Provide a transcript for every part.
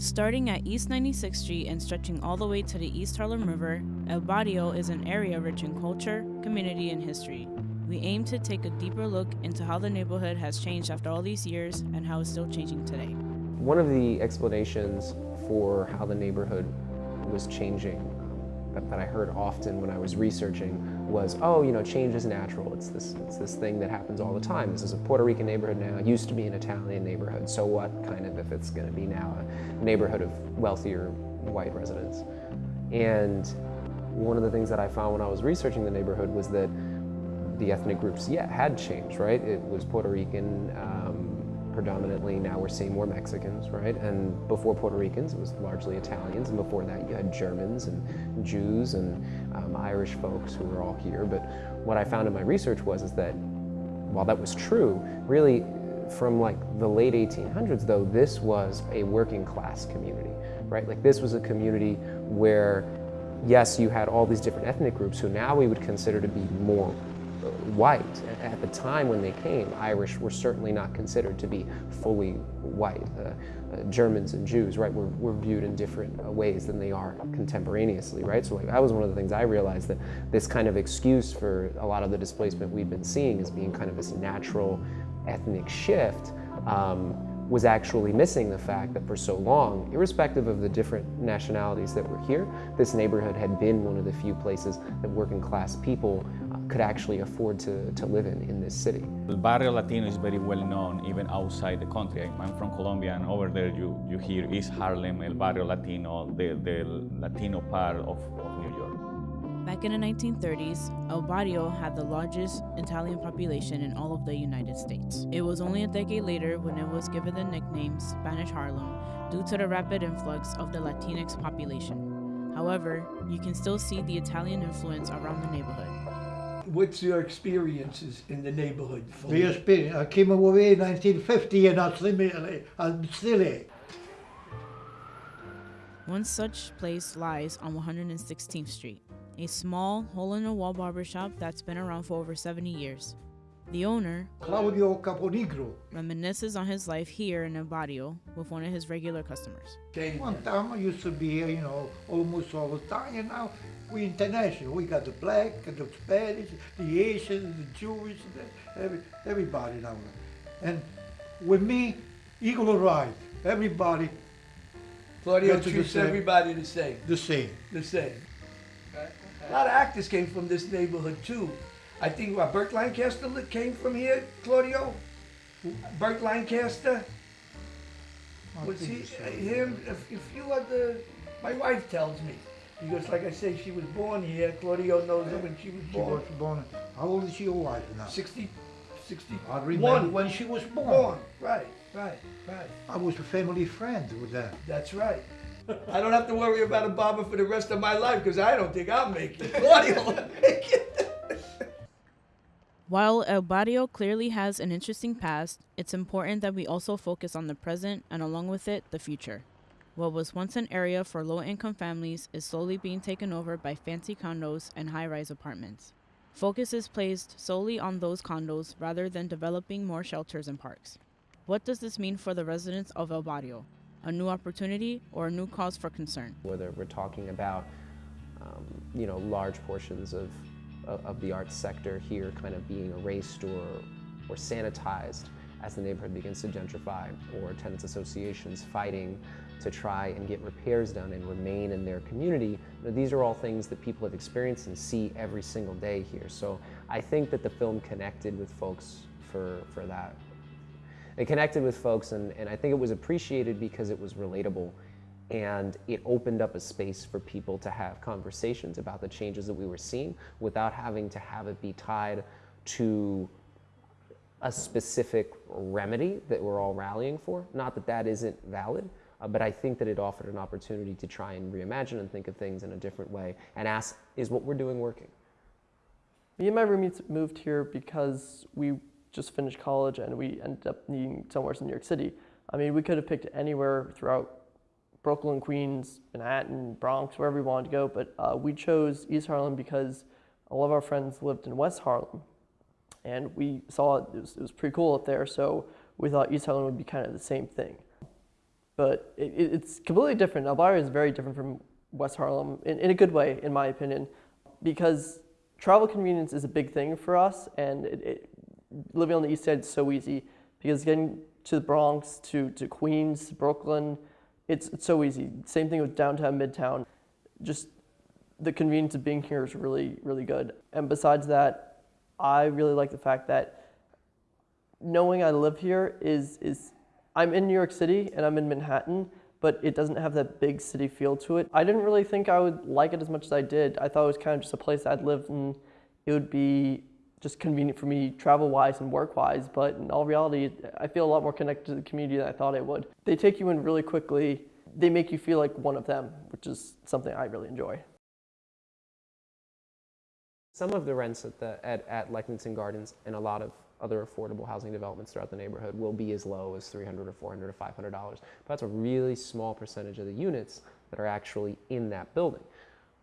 Starting at East 96th Street and stretching all the way to the East Harlem River, El Barrio is an area rich in culture, community, and history. We aim to take a deeper look into how the neighborhood has changed after all these years and how it's still changing today. One of the explanations for how the neighborhood was changing um, that, that I heard often when I was researching was, oh, you know, change is natural. It's this, it's this thing that happens all the time. This is a Puerto Rican neighborhood now. It used to be an Italian neighborhood. So what, kind of, if it's going to be now a neighborhood of wealthier white residents? And one of the things that I found when I was researching the neighborhood was that the ethnic groups, yeah, had changed, right? It was Puerto Rican, um, predominantly. Now we're seeing more Mexicans, right? And before Puerto Ricans, it was largely Italians, and before that you had Germans and Jews and um, Irish folks who were all here. But what I found in my research was is that while that was true, really from like the late 1800s though, this was a working class community, right? Like this was a community where yes, you had all these different ethnic groups who now we would consider to be more white. At the time when they came, Irish were certainly not considered to be fully white. Uh, uh, Germans and Jews, right, were, were viewed in different uh, ways than they are contemporaneously, right? So like, that was one of the things I realized that this kind of excuse for a lot of the displacement we've been seeing as being kind of this natural ethnic shift um, was actually missing the fact that for so long, irrespective of the different nationalities that were here, this neighborhood had been one of the few places that working class people could actually afford to, to live in in this city. El Barrio Latino is very well known even outside the country. I'm from Colombia and over there you, you hear East Harlem, El Barrio Latino, the, the Latino part of, of New York. Back in the 1930s, El Barrio had the largest Italian population in all of the United States. It was only a decade later when it was given the nickname Spanish Harlem due to the rapid influx of the Latinx population. However, you can still see the Italian influence around the neighborhood. What's your experiences in the neighborhood? The experience, I came away in 1950 and I'm still, I'm still here. One such place lies on 116th Street, a small, hole-in-the-wall barbershop that's been around for over 70 years. The owner, Claudio Caponigro, reminisces on his life here in El Barrio with one of his regular customers. One time I used to be here, you know, almost all the time, and now we international. We got the black, the Spanish, the Asian, the Jewish, the, every, everybody now. And with me, equal right. Everybody Claudio the treats everybody the same. the same. The same. A lot of actors came from this neighborhood too. I think what, Burt Lancaster came from here, Claudio? Burt Lancaster? I Was he, uh, him, if, if you are the, my wife tells me, because like I say, she was born here, Claudio knows her when she was She born. was born. How old is she, your wife now? 60, 61. I remember when she was born. Born, right, right, right. I was a family friend with them. That's right. I don't have to worry about a barber for the rest of my life because I don't think I'll make it. Claudio will make it. While El Barrio clearly has an interesting past, it's important that we also focus on the present and along with it, the future. What was once an area for low income families is slowly being taken over by fancy condos and high rise apartments. Focus is placed solely on those condos rather than developing more shelters and parks. What does this mean for the residents of El Barrio? A new opportunity or a new cause for concern? Whether we're talking about, um, you know, large portions of, of, the arts sector here kind of being erased or, or sanitized as the neighborhood begins to gentrify, or tenants associations fighting to try and get repairs done and remain in their community. You know, these are all things that people have experienced and see every single day here. So I think that the film connected with folks for, for that. It connected with folks and, and I think it was appreciated because it was relatable and it opened up a space for people to have conversations about the changes that we were seeing without having to have it be tied to a specific remedy that we're all rallying for. Not that that isn't valid, uh, but I think that it offered an opportunity to try and reimagine and think of things in a different way and ask, is what we're doing working? Me and my roommates moved here because we just finished college and we ended up needing somewhere in New York City. I mean, we could have picked anywhere throughout Brooklyn, Queens, Manhattan, Bronx, wherever we wanted to go. But uh, we chose East Harlem because a lot of our friends lived in West Harlem, and we saw it was, it was pretty cool up there. So we thought East Harlem would be kind of the same thing. But it, it- it's completely different. El Barrio is very different from West Harlem in, in a good way, in my opinion, because travel convenience is a big thing for us, and it, it, living on the East Side is so easy because getting to the Bronx, to, to Queens, Brooklyn, it's, it's so easy. Same thing with downtown, midtown. Just the convenience of being here is really, really good. And besides that, I really like the fact that knowing I live here is, is I'm in New York City and I'm in Manhattan, but it doesn't have that big city feel to it. I didn't really think I would like it as much as I did. I thought it was kind of just a place I'd live and it would be just convenient for me travel-wise and work-wise, but in all reality, I feel a lot more connected to the community than I thought I would. They take you in really quickly. They make you feel like one of them, which is something I really enjoy. Some of the rents at, the, at, at Lexington Gardens and a lot of other affordable housing developments throughout the neighborhood will be as low as 300 or 400 or 500 dollars. But that's a really small percentage of the units that are actually in that building.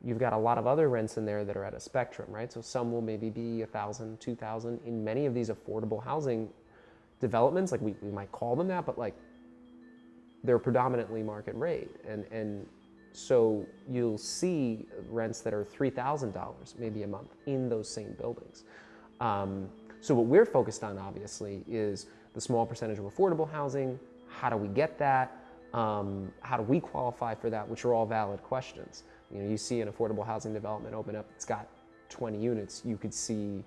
You've got a lot of other rents in there that are at a spectrum, right? So some will maybe be 1,000, 2,000. In many of these affordable housing developments, like we, we might call them that, but like they're predominantly market rate. And, and so you'll see rents that are $3,000 maybe a month in those same buildings. Um, so what we're focused on, obviously, is the small percentage of affordable housing. How do we get that? Um, how do we qualify for that? Which are all valid questions. You know, you see an affordable housing development open up. It's got 20 units. You could see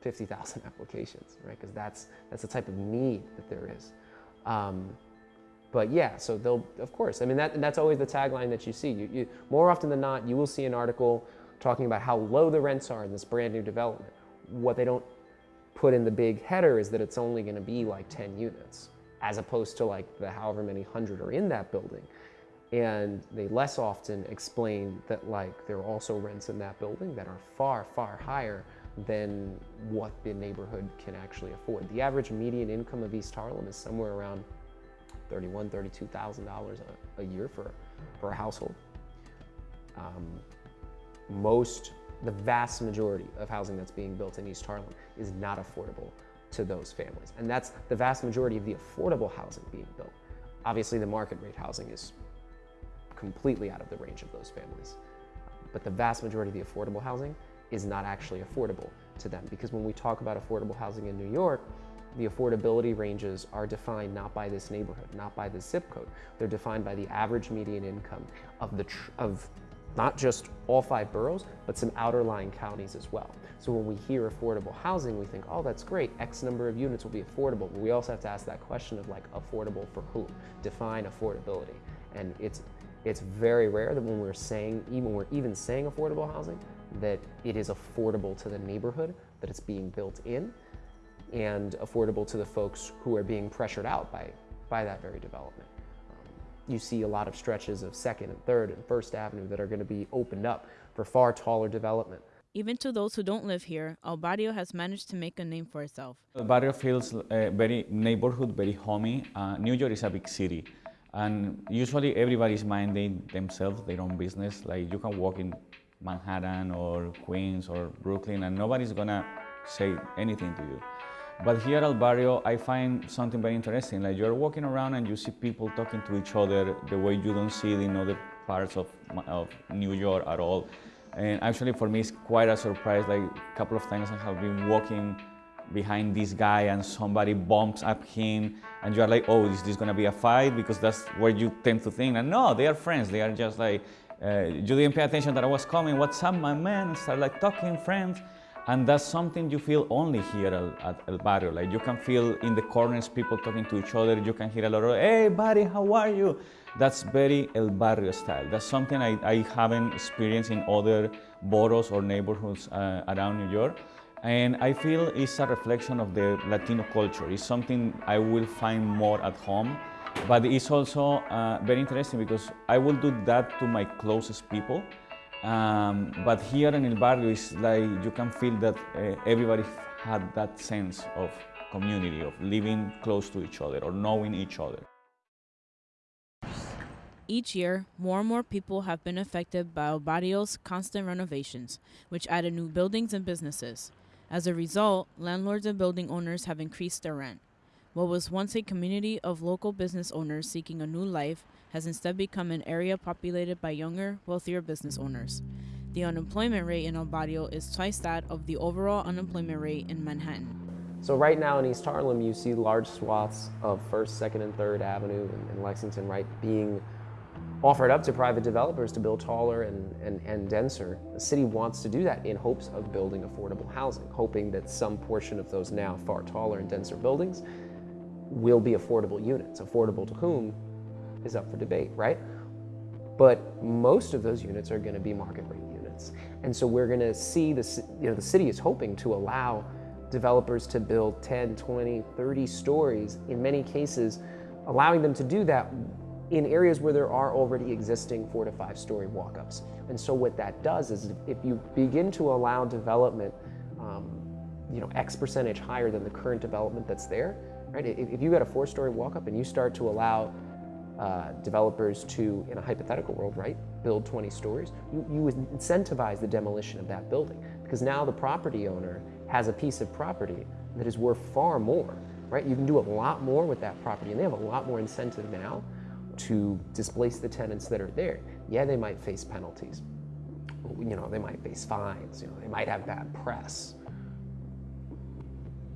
50,000 applications, right? Because that's that's the type of need that there is. Um, but yeah, so they'll, of course, I mean, that, that's always the tagline that you see. You, you, more often than not, you will see an article talking about how low the rents are in this brand new development. What they don't put in the big header is that it's only going to be like 10 units, as opposed to like the however many hundred are in that building. And they less often explain that like there are also rents in that building that are far, far higher than what the neighborhood can actually afford. The average median income of East Harlem is somewhere around thirty-one, thirty-two thousand dollars a year for for a household. Um, most, the vast majority of housing that's being built in East Harlem is not affordable to those families, and that's the vast majority of the affordable housing being built. Obviously, the market rate housing is completely out of the range of those families, but the vast majority of the affordable housing is not actually affordable to them because when we talk about affordable housing in New York, the affordability ranges are defined not by this neighborhood, not by this zip code. They're defined by the average median income of the of not just all five boroughs, but some outer lying counties as well. So when we hear affordable housing, we think, oh, that's great. X number of units will be affordable. But we also have to ask that question of like affordable for whom? Define affordability. And it's it's very rare that when we're saying even when we're even saying affordable housing, that it is affordable to the neighborhood that it's being built in and affordable to the folks who are being pressured out by, by that very development. You see a lot of stretches of Second and Third and First Avenue that are going to be opened up for far taller development. Even to those who don't live here, El Barrio has managed to make a name for itself. El barrio feels uh, very neighborhood, very homey. Uh, New York is a big city, and usually everybody's minding themselves, their own business. Like you can walk in Manhattan or Queens or Brooklyn, and nobody's gonna say anything to you. But here at Barrio, I find something very interesting. Like you're walking around and you see people talking to each other the way you don't see it in other parts of, of New York at all. And actually, for me, it's quite a surprise. Like a couple of times, I have been walking behind this guy and somebody bumps up him and you're like, oh, is this gonna be a fight? Because that's where you tend to think. And no, they are friends. They are just like, uh, you didn't pay attention that I was coming. What's up, my man? And start like talking, friends. And that's something you feel only here at, El Barrio. Like you can feel in the corners people talking to each other. You can hear a lot of, hey, buddy, how are you? That's very El Barrio style. That's something I, I haven't experienced in other boroughs or neighborhoods uh, around New York. And I feel it's a reflection of the Latino culture. It's something I will find more at home. But it's also uh, very interesting because I will do that to my closest people. Um, but here in El Barrio, it's like you can feel that uh, everybody had that sense of community, of living close to each other or knowing each other. Each year, more and more people have been affected by El Barrio's constant renovations, which added new buildings and businesses. As a result, landlords and building owners have increased their rent. What was once a community of local business owners seeking a new life has instead become an area populated by younger, wealthier business owners. The unemployment rate in El Barrio is twice that of the overall unemployment rate in Manhattan. So right now in East Harlem, you see large swaths of First, Second, and Third Avenue in, Lexington, right, being offered up to private developers to build taller and, and, and denser. The city wants to do that in hopes of building affordable housing, hoping that some portion of those now far taller and denser buildings will be affordable units. Affordable to whom is up for debate, right? But most of those units are going to be market rate units. And so we're going to see this, you know, the city is hoping to allow developers to build 10, 20, 30 stories, in many cases, allowing them to do that in areas where there are already existing four to five story walk-ups. And so what that does is if you begin to allow development, um, you know, X percentage higher than the current development that's there, right? If, you got a four story walk-up and you start to allow uh, developers to, in a hypothetical world, right, build 20 stories, you, you incentivize the demolition of that building because now the property owner has a piece of property that is worth far more, right? You can do a lot more with that property and they have a lot more incentive now to displace the tenants that are there. Yeah, they might face penalties. You know, they might face fines. You know, they might have bad press.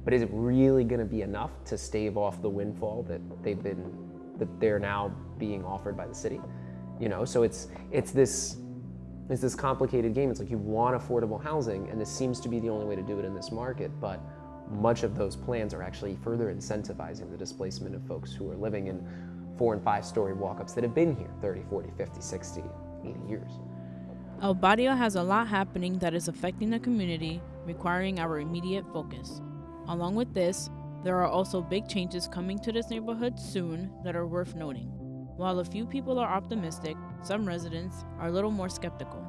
But is it really going to be enough to stave off the windfall that they've been that they're now being offered by the city? You know, so it's it's this it's this complicated game. It's like you want affordable housing, and this seems to be the only way to do it in this market, but much of those plans are actually further incentivizing the displacement of folks who are living in four and five story walk-ups that have been here 30, 40, 50, 60, 80 years. El Barrio has a lot happening that is affecting the community, requiring our immediate focus. Along with this, there are also big changes coming to this neighborhood soon that are worth noting. While a few people are optimistic, some residents are a little more skeptical.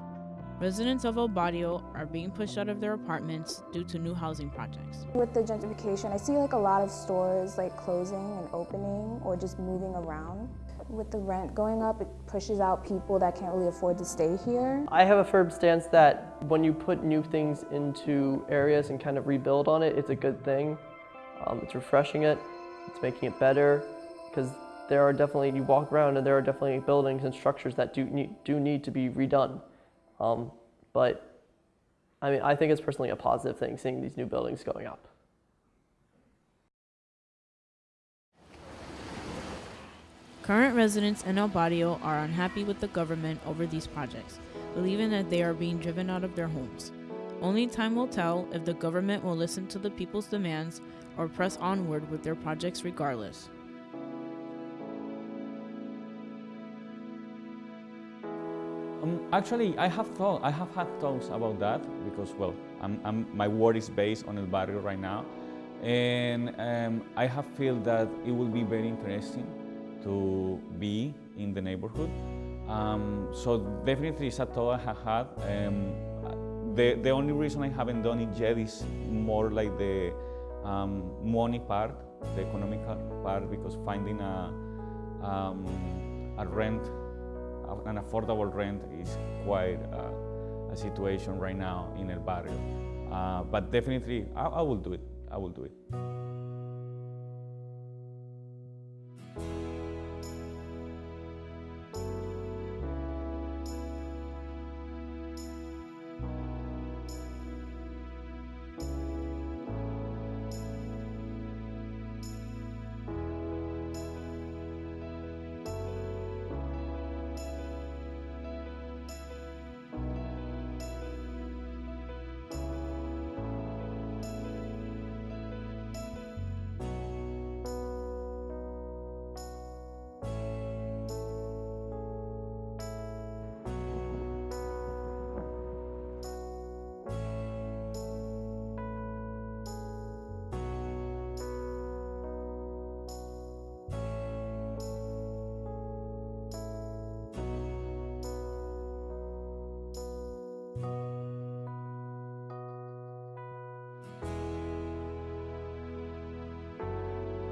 Residents of El Barrio are being pushed out of their apartments due to new housing projects. With the gentrification, I see like a lot of stores like closing and opening or just moving around. With the rent going up, it pushes out people that can't really afford to stay here. I have a firm stance that when you put new things into areas and kind of rebuild on it, it's a good thing. Um, it's refreshing it, it's making it better, because there are definitely, you walk around and there are definitely buildings and structures that do need, do need to be redone. Um, but I mean, I think it's personally a positive thing seeing these new buildings going up. Current residents in El Barrio are unhappy with the government over these projects, believing that they are being driven out of their homes. Only time will tell if the government will listen to the people's demands or press onward with their projects regardless. Um, actually, I have thought, I have had thoughts about that because, well, I'm, I'm, my work is based on El Barrio right now, and um, I have feel that it will be very interesting to be in the neighborhood. Um, so definitely it's a thought I have had. Um, the, the only reason I haven't done it yet is more like the um, money part, the economical part, because finding a, um, a rent an affordable rent is quite a, a situation right now in El Barrio. Uh, but definitely, I, I will do it. I will do it.